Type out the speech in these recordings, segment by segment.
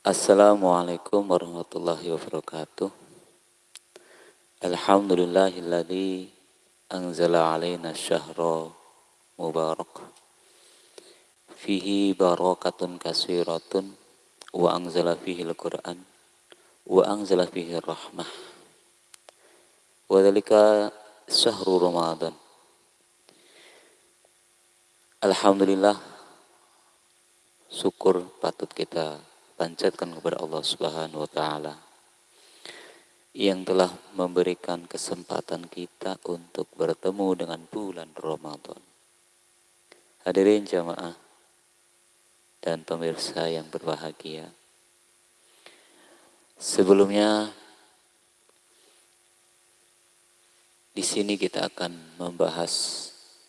Assalamualaikum warahmatullahi wabarakatuh. Alhamdulillahilladzi anzala alaina syahra mubarak. Fihi barakatun kasiratun wa anzala fihi al-Qur'an wa anzala fihi rahmah. Wa dhalika syahru Ramadan. Alhamdulillah syukur patut kita panjatkan kepada Allah Subhanahu wa taala yang telah memberikan kesempatan kita untuk bertemu dengan bulan Ramadan. Hadirin jamaah dan pemirsa yang berbahagia. Sebelumnya di sini kita akan membahas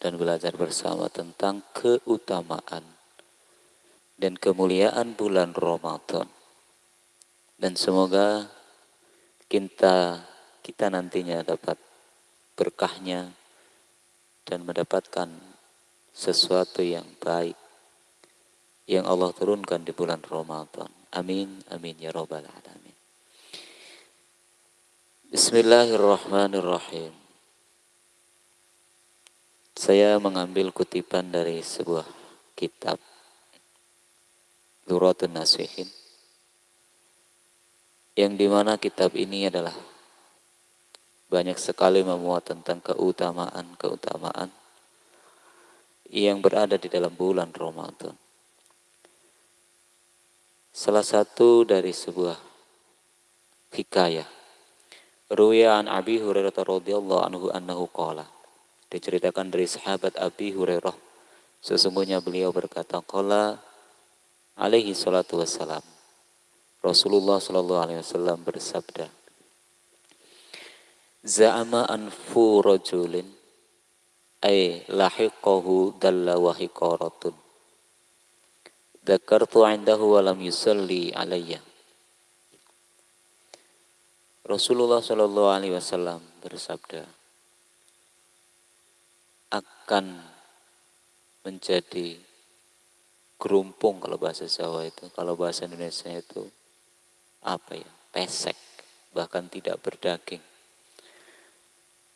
dan belajar bersama tentang keutamaan dan kemuliaan bulan Ramadan. Dan semoga kita kita nantinya dapat berkahnya dan mendapatkan sesuatu yang baik yang Allah turunkan di bulan Ramadan. Amin, amin ya robbal alamin. Bismillahirrahmanirrahim. Saya mengambil kutipan dari sebuah kitab Duratun Nasihin yang di mana kitab ini adalah banyak sekali memuat tentang keutamaan-keutamaan yang berada di dalam bulan Ramadan. Salah satu dari sebuah hikayah Ruya an Abi Hurairah radhiyallahu anhu annahu qala diceritakan dari sahabat Abi Hurairah sesungguhnya beliau berkata qala alaihi salatu wassalam Rasulullah Shallallahu Alaihi Wasallam bersabda, Za'ama anfu rajulin ay lahiqahu dalla wa hiqaratun. Dzakartu indahu wa lam yusalli alayya. Rasulullah Shallallahu Alaihi Wasallam bersabda akan menjadi gerumpung kalau bahasa Jawa itu, kalau bahasa Indonesia itu apa ya pesek bahkan tidak berdaging.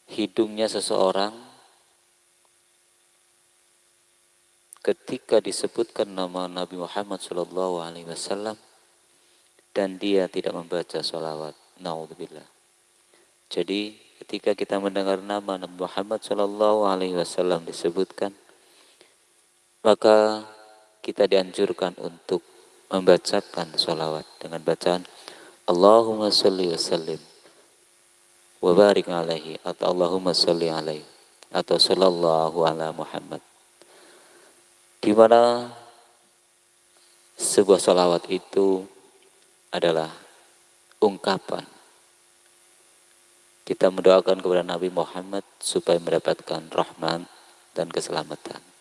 Hidungnya seseorang ketika disebutkan nama Nabi Muhammad Shallallahu Alaihi Wasallam dan dia tidak membaca sholawat. Naudzubillah jadi ketika kita mendengar nama Nabi Muhammad Shallallahu Alaihi Wasallam disebutkan maka kita dianjurkan untuk membacakan sholawat dengan bacaan Allahumma salli wa sallim wa barik alaihi atau Allahumma salli alaihi atau sallallahu ala Muhammad di mana sebuah sholawat itu adalah ungkapan kita mendoakan kepada Nabi Muhammad supaya mendapatkan rahmat dan keselamatan.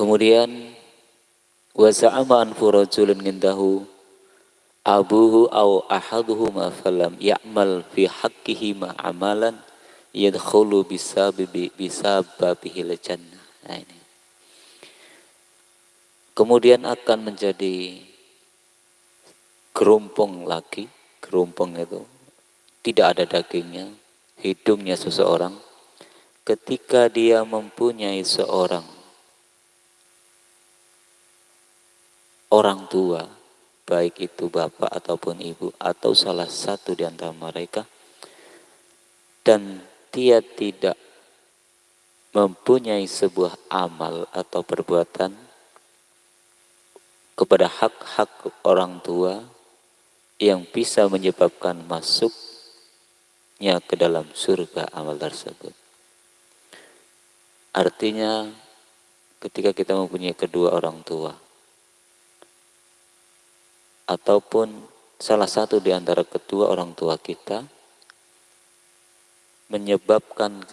Kemudian wa za'ama an furajulun ngindahu abuhu au ahaduhuma falam ya'mal fi haqqihi ma amalan yadkhulu bisababi bisababihil jannah. Nah ini. Kemudian akan menjadi gerumpung lagi, gerumpung itu tidak ada dagingnya, hidungnya seseorang ketika dia mempunyai seorang orang tua, baik itu bapak ataupun ibu, atau salah satu di antara mereka, dan dia tidak mempunyai sebuah amal atau perbuatan kepada hak-hak orang tua yang bisa menyebabkan masuknya ke dalam surga amal tersebut. Artinya ketika kita mempunyai kedua orang tua, ataupun salah satu di antara kedua orang tua kita menyebabkan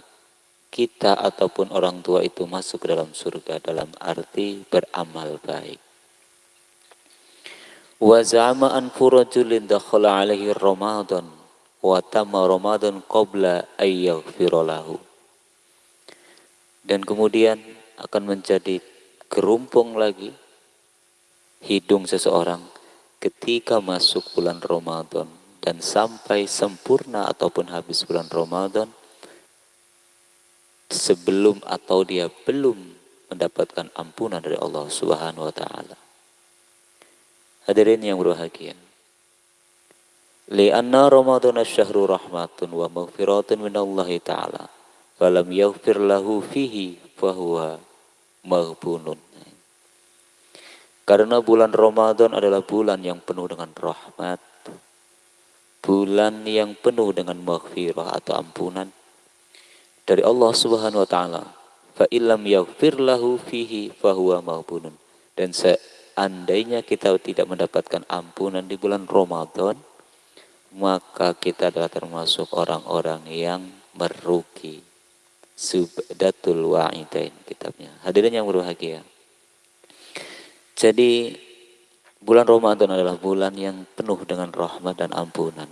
kita ataupun orang tua itu masuk ke dalam surga dalam arti beramal baik. Wa za'ama an furajulin dakhala alaihi Ramadan wa tamma Ramadan qabla. Dan kemudian akan menjadi kerumpung lagi hidung seseorang ketika masuk bulan Ramadan dan sampai sempurna ataupun habis bulan Ramadan sebelum atau dia belum mendapatkan ampunan dari Allah Subhanahu wa taala. Hadirin yang berbahagia. Lianna Ramadan syahru rahmatun wa maghfiratun minallahi ta'ala. Falam yaghfir lahu fihi fahuwa maghbunun. Karena bulan Ramadan adalah bulan yang penuh dengan rahmat. Bulan yang penuh dengan maghfirah atau ampunan dari Allah Subhanahu wa taala. Fa illam yaghfir lahu fihi fahuwa maghbunun. Dan seandainya kita tidak mendapatkan ampunan di bulan Ramadan, maka kita adalah termasuk orang-orang yang merugi. Subdatul Wa'idain kitabnya. Hadirin yang berbahagia. Jadi bulan Ramadan adalah bulan yang penuh dengan rahmat dan ampunan.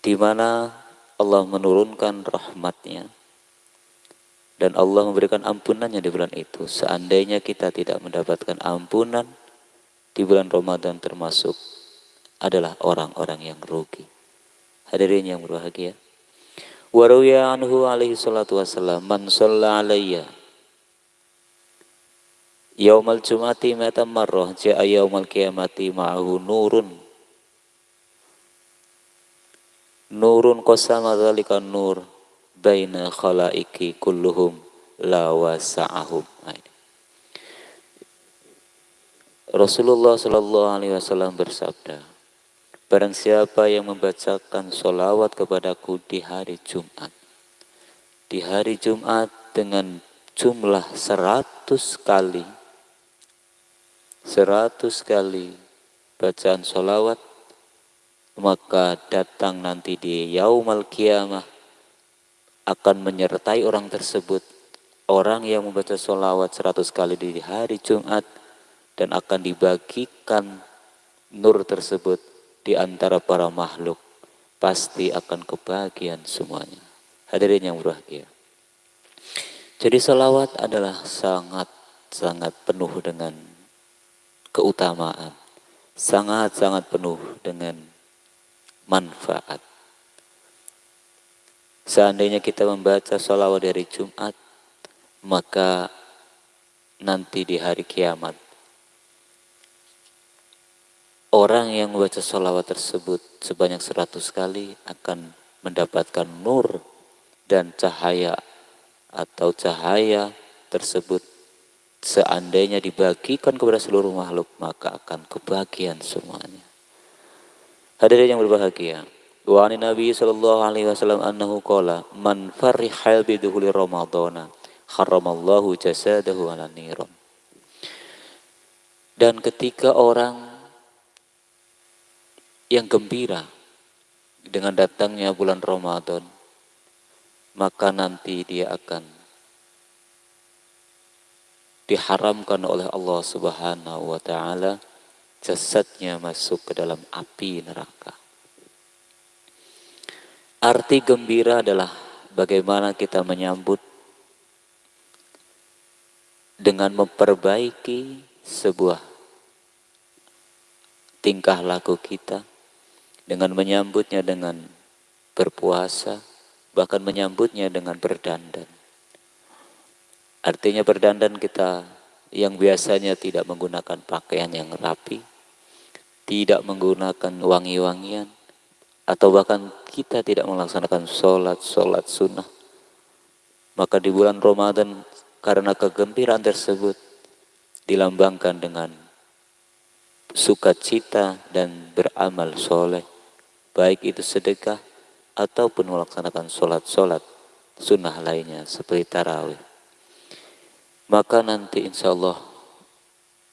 Di mana Allah menurunkan rahmatnya dan Allah memberikan ampunannya di bulan itu. Seandainya kita tidak mendapatkan ampunan di bulan Ramadan termasuk adalah orang-orang yang rugi. Hadirin yang berbahagia. Waruya anhu alaihi salatu wassalam man Yaumal Jumati mata marrah ja'a yaumal kiamati ma'ahu nurun. Nurun qasama dzalika nur baina khalaiki kulluhum la wasa'ahum. Rasulullah Shallallahu Alaihi Wasallam bersabda, Barang siapa yang membacakan solawat kepadaku di hari Jumat, di hari Jumat dengan jumlah seratus kali, seratus kali bacaan solawat maka datang nanti di yaumal kiamah akan menyertai orang tersebut. Orang yang membaca solawat seratus kali di hari Jumat dan akan dibagikan nur tersebut di antara para makhluk pasti akan kebahagiaan semuanya. Hadirin yang berbahagia. Jadi solawat adalah sangat sangat penuh dengan keutamaan. Sangat-sangat penuh dengan manfaat. Seandainya kita membaca sholawat dari Jumat, maka nanti di hari kiamat, orang yang membaca sholawat tersebut sebanyak seratus kali akan mendapatkan nur dan cahaya atau cahaya tersebut seandainya dibagikan kepada seluruh makhluk maka akan kebahagiaan semuanya. Hadirin yang berbahagia. Wa ani Nabi sallallahu alaihi wasallam annahu qala man farihal biduhuli ramadhana haramallahu jasadahu ala niran. Dan ketika orang yang gembira dengan datangnya bulan Ramadan, maka nanti dia akan diharamkan oleh Allah Subhanahu wa taala jasadnya masuk ke dalam api neraka. Arti gembira adalah bagaimana kita menyambut dengan memperbaiki sebuah tingkah laku kita dengan menyambutnya dengan berpuasa bahkan menyambutnya dengan berdandan Artinya berdandan kita yang biasanya tidak menggunakan pakaian yang rapi, tidak menggunakan wangi-wangian, atau bahkan kita tidak melaksanakan sholat-sholat sunnah. Maka di bulan Ramadan karena kegembiraan tersebut dilambangkan dengan sukacita dan beramal soleh, baik itu sedekah ataupun melaksanakan sholat-sholat sunnah lainnya seperti tarawih maka nanti insya Allah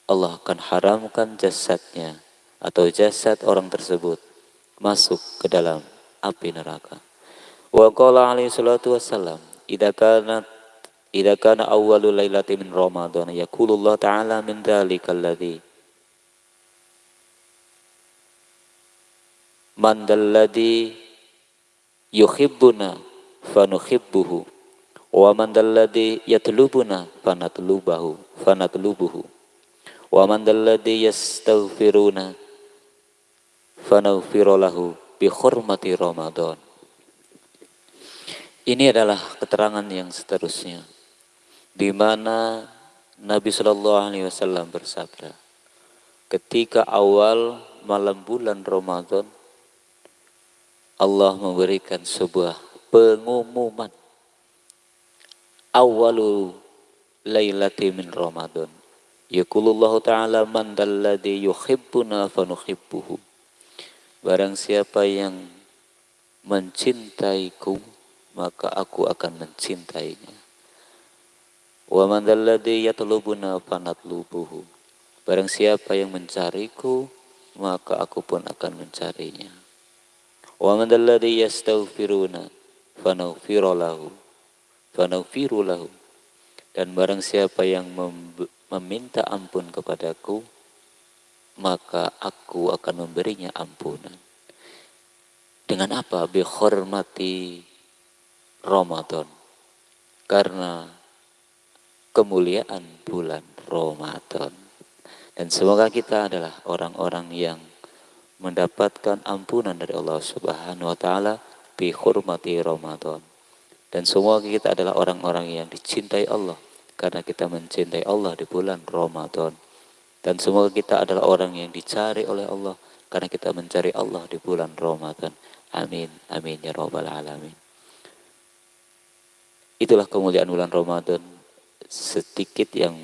Allah akan haramkan jasadnya atau jasad orang tersebut masuk ke dalam api neraka. Wa qala alaihi salatu wassalam, "Idza kana idza kana awwalul lailati min Ramadan yaqulullah ta'ala min dzalikal ladzi man dalladhi yuhibbuna Wa man dalladhi yatlubuna fanatlubahu fanatlubuhu. Wa man dalladhi yastaghfiruna fanaghfiru lahu bi hurmati Ramadan. Ini adalah keterangan yang seterusnya di mana Nabi Shallallahu alaihi wasallam bersabda ketika awal malam bulan Ramadan Allah memberikan sebuah pengumuman awalu lailati min Ramadan. Yaqulullah ta'ala man dalladhi yuhibbuna fanuhibbuhu. Barang siapa yang mencintaiku, maka aku akan mencintainya. Wa man dalladhi yatlubuna fanatlubuhu. Barang siapa yang mencariku, maka aku pun akan mencarinya. Wa man dalladhi yastaghfiruna fanaghfiru lahu fanaghfiru dan barang siapa yang meminta ampun kepadaku maka aku akan memberinya ampunan. Dengan apa? Bi hormati Ramadan. Karena kemuliaan bulan Ramadan. Dan semoga kita adalah orang-orang yang mendapatkan ampunan dari Allah Subhanahu wa taala bi hormati Ramadan dan semua kita adalah orang-orang yang dicintai Allah karena kita mencintai Allah di bulan Ramadan. Dan semua kita adalah orang yang dicari oleh Allah karena kita mencari Allah di bulan Ramadan. Amin. Amin ya rabbal alamin. Itulah kemuliaan bulan Ramadan sedikit yang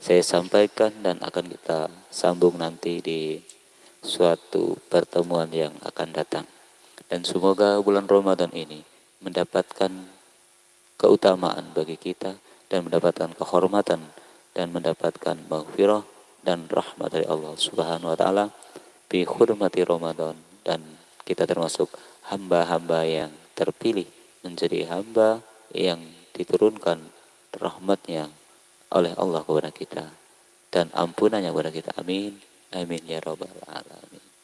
saya sampaikan dan akan kita sambung nanti di suatu pertemuan yang akan datang. Dan semoga bulan Ramadan ini mendapatkan keutamaan bagi kita dan mendapatkan kehormatan dan mendapatkan maghfirah dan rahmat dari Allah Subhanahu wa taala bi hurmati Ramadan. Dan kita termasuk hamba-hamba yang terpilih menjadi hamba yang diturunkan rahmatnya oleh Allah kepada kita dan ampunannya kepada kita. Amin. Amin ya rabbal alamin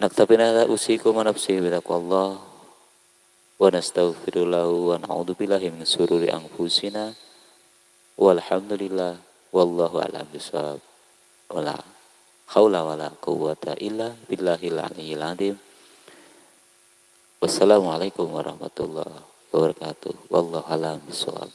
نكتفي هذا أوصيكم ونفسي بتقوى الله ونستغفر له ونعوذ بالله من شرور أنفسنا والحمد لله والله أعلم بالصواب ولا حول ولا قوة إلا بالله العلي العظيم Wassalamualaikum warahmatullahi wabarakatuh. Wallahu a'lam bishawab.